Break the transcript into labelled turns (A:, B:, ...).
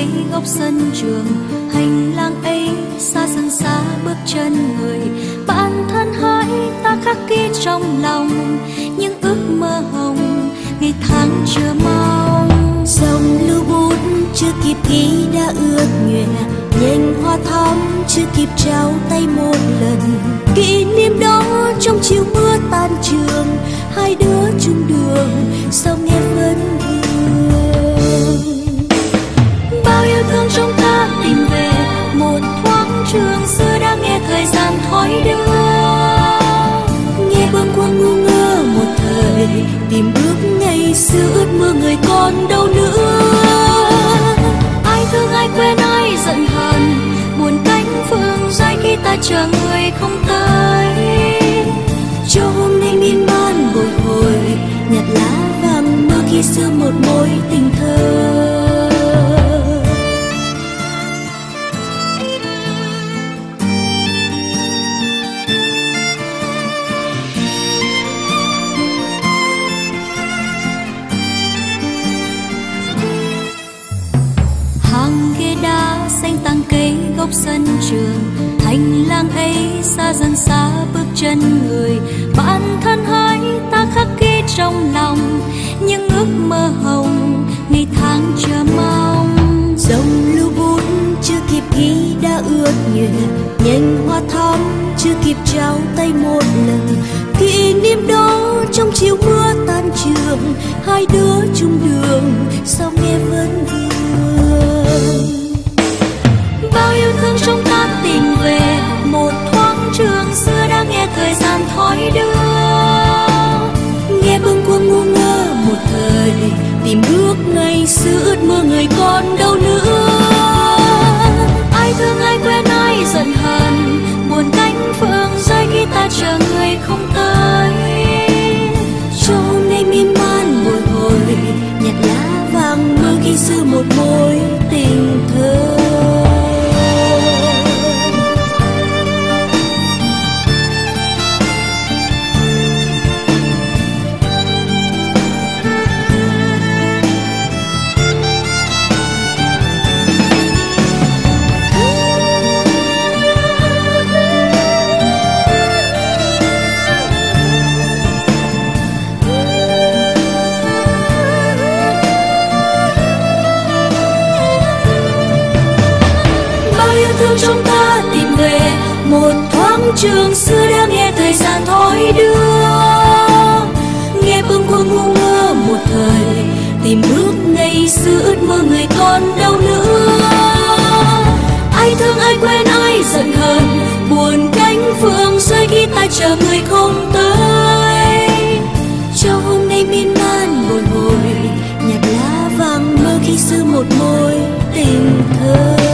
A: cây góc sân trường, hành lang ấy xa dần xa bước chân người. Bạn thân hỡi ta khắc ghi trong lòng những ước mơ hồng. Ngày tháng chưa mong
B: dòng lưu bút chưa kịp ghi đã ước nguyện. Nhành hoa thắm chưa kịp trao tay một lần. Kỷ niệm đó trong chiều mưa tan trường, hai đứa
A: thương trường xưa đã nghe thời gian thói đưa.
B: Nghe bâng khuâng ngu ngơ một thời, tìm bước ngày xưa ước mơ người còn đâu nữa.
A: Ai thương, ai quên, ai giận hờn, buồn cánh phương dài khi ta chờ người không tới.
B: Cho hôm nay miên man bồi hồi, nhặt lá vàng mơ khi xưa một mối tình thơ.
A: Góc sân trường. Hành lang ấy xa dần xa bước chân người. Bản thân hỡi ta khắc ghi trong lòng những ước mơ hồng. Ngày tháng chờ mong.
B: Dòng lưu bút chưa kịp ghi đã ước nguyện nhành hoa thắm chưa kịp trao tay một lần. Kỷ niệm đó trong chiều mưa tan trường. Hai đứa chung đường, sao nghe vẫn
A: tìm
B: bước ngày xưa ước mơ người con trường xưa đã nghe thời gian thói đưa. Nghe bâng quơ ngu ngơ một thời, tìm bước ngày xưa ước mơ người còn đâu nữa ai thương ai quên ai giận hờn, buồn cánh phương rơi khi ta chờ người không tới. Cho hôm nay miên man bồi hồi nhặt lá vàng mơ khi xưa một mối tình thơ.